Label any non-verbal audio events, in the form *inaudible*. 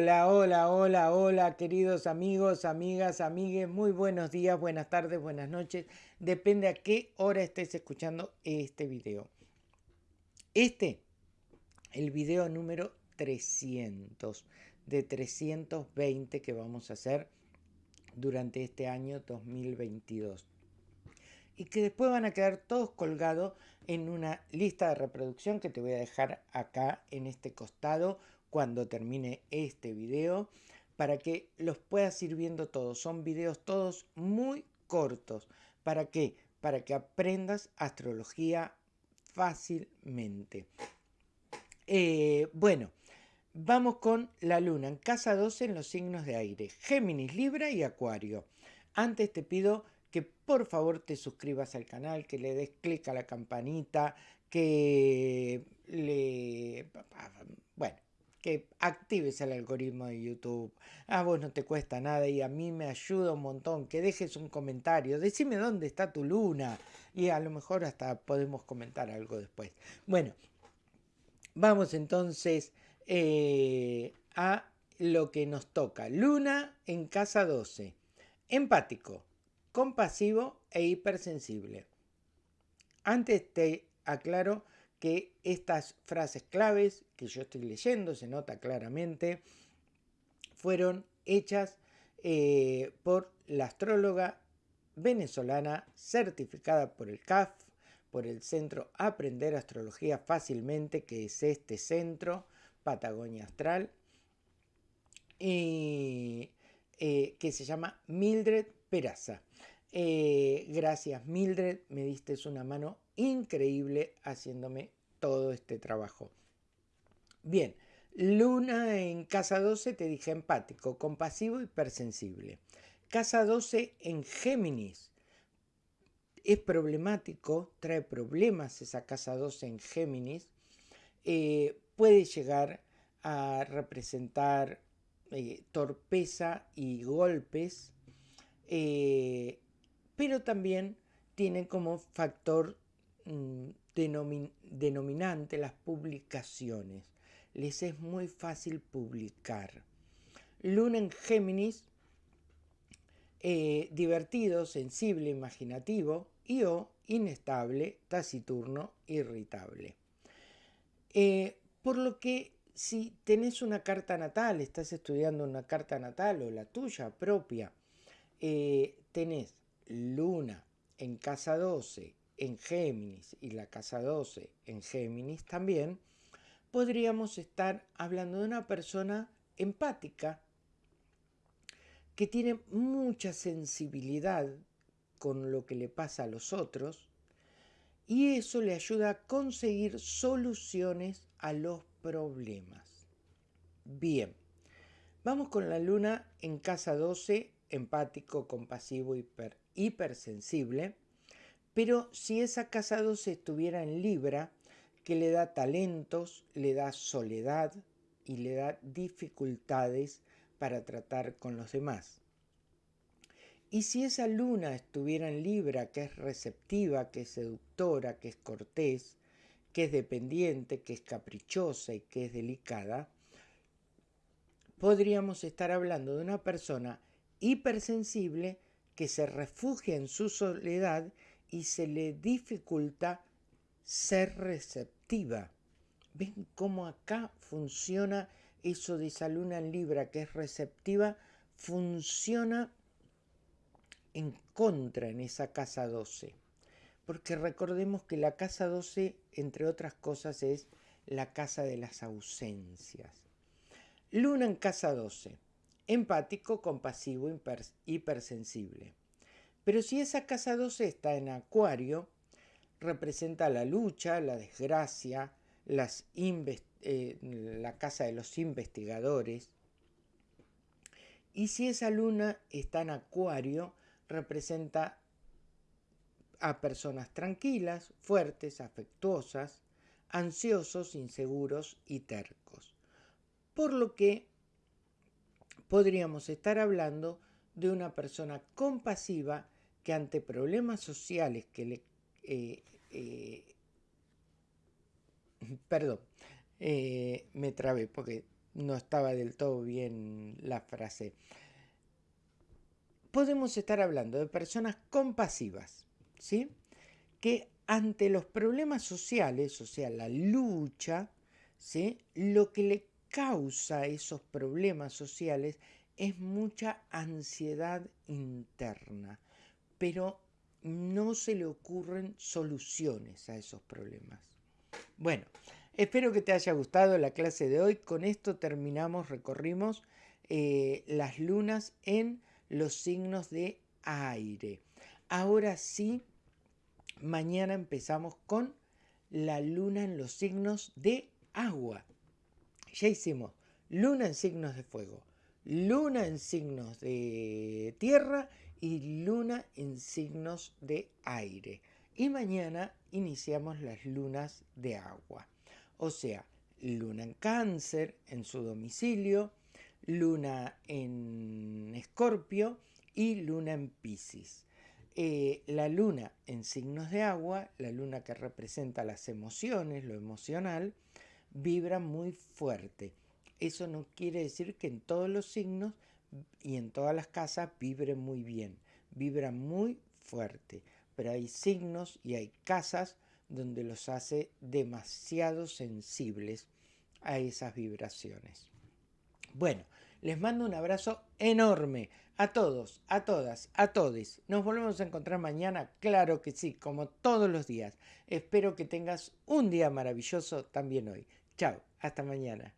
Hola, hola, hola, hola, queridos amigos, amigas, amigues, muy buenos días, buenas tardes, buenas noches. Depende a qué hora estés escuchando este video. Este, el video número 300 de 320 que vamos a hacer durante este año 2022. Y que después van a quedar todos colgados en una lista de reproducción que te voy a dejar acá en este costado cuando termine este video para que los puedas ir viendo todos. Son videos todos muy cortos. ¿Para qué? Para que aprendas astrología fácilmente. Eh, bueno, vamos con la luna en casa 12 en los signos de aire. Géminis, Libra y Acuario. Antes te pido que por favor te suscribas al canal, que le des clic a la campanita, que le... Bueno, actives el algoritmo de YouTube. A vos no te cuesta nada y a mí me ayuda un montón. Que dejes un comentario, decime dónde está tu luna y a lo mejor hasta podemos comentar algo después. Bueno, vamos entonces eh, a lo que nos toca. Luna en casa 12. Empático, compasivo e hipersensible. Antes te aclaro que estas frases claves que yo estoy leyendo, se nota claramente, fueron hechas eh, por la astróloga venezolana certificada por el CAF, por el Centro Aprender Astrología Fácilmente, que es este centro, Patagonia Astral, y, eh, que se llama Mildred Peraza. Eh, gracias Mildred, me diste una mano increíble haciéndome todo este trabajo. Bien, Luna en casa 12 te dije empático, compasivo y hipersensible. Casa 12 en Géminis. Es problemático, trae problemas esa casa 12 en Géminis. Eh, puede llegar a representar eh, torpeza y golpes, pero también tiene como factor mm, denominante las publicaciones. Les es muy fácil publicar. Luna en Géminis, eh, divertido, sensible, imaginativo, y o inestable, taciturno, irritable. Eh, por lo que si tenés una carta natal, estás estudiando una carta natal o la tuya propia, eh, tenés Luna en casa 12 en Géminis y la casa 12 en Géminis también, podríamos estar hablando de una persona empática que tiene mucha sensibilidad con lo que le pasa a los otros y eso le ayuda a conseguir soluciones a los problemas. Bien, vamos con la luna en casa 12, empático, compasivo, hiper, hipersensible pero si esa casa 12 estuviera en Libra, que le da talentos, le da soledad y le da dificultades para tratar con los demás. Y si esa luna estuviera en Libra, que es receptiva, que es seductora, que es cortés, que es dependiente, que es caprichosa y que es delicada, podríamos estar hablando de una persona hipersensible que se refugia en su soledad y se le dificulta ser receptiva. ¿Ven cómo acá funciona eso de esa luna en Libra que es receptiva? Funciona en contra en esa casa 12. Porque recordemos que la casa 12, entre otras cosas, es la casa de las ausencias. Luna en casa 12. Empático, compasivo, hipersensible. Pero si esa casa 12 está en acuario, representa la lucha, la desgracia, eh, la casa de los investigadores. Y si esa luna está en acuario, representa a personas tranquilas, fuertes, afectuosas, ansiosos, inseguros y tercos. Por lo que podríamos estar hablando de una persona compasiva que ante problemas sociales que le... Eh, eh, *laughs* perdón, eh, me trabé porque no estaba del todo bien la frase. Podemos estar hablando de personas compasivas, ¿sí? Que ante los problemas sociales, o sea, la lucha, ¿sí? Lo que le causa esos problemas sociales es mucha ansiedad interna, pero no se le ocurren soluciones a esos problemas. Bueno, espero que te haya gustado la clase de hoy. Con esto terminamos, recorrimos eh, las lunas en los signos de aire. Ahora sí, mañana empezamos con la luna en los signos de agua. Ya hicimos luna en signos de fuego, luna en signos de tierra y luna en signos de aire. Y mañana iniciamos las lunas de agua. O sea, luna en cáncer en su domicilio, luna en escorpio y luna en piscis. Eh, la luna en signos de agua, la luna que representa las emociones, lo emocional, vibra muy fuerte. Eso no quiere decir que en todos los signos y en todas las casas vibre muy bien, vibra muy fuerte, pero hay signos y hay casas donde los hace demasiado sensibles a esas vibraciones. Bueno, les mando un abrazo enorme a todos, a todas, a todos. Nos volvemos a encontrar mañana, claro que sí, como todos los días. Espero que tengas un día maravilloso también hoy. Chao, hasta mañana.